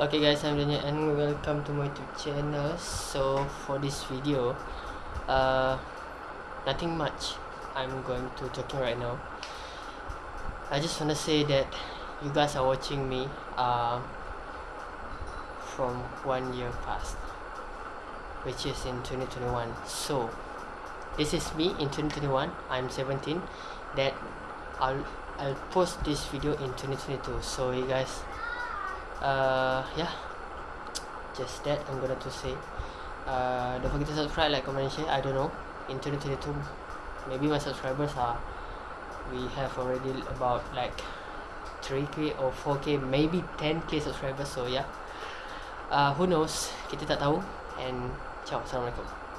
Okay guys, I'm Daniel and welcome to my YouTube channel. So for this video, uh, nothing much. I'm going to talking right now. I just wanna say that you guys are watching me uh, from one year past, which is in 2021. So this is me in 2021. I'm 17. That I'll I'll post this video in 2022. So you guys uh yeah. Just that i'm gonna to say uh don't forget to subscribe like comment share. I don't know. In 2022 maybe my subscribers are we have already about like 3k or 4k maybe 10k subscribers so yeah. Uh who knows? Kita tak tahu. And ciao. Assalamualaikum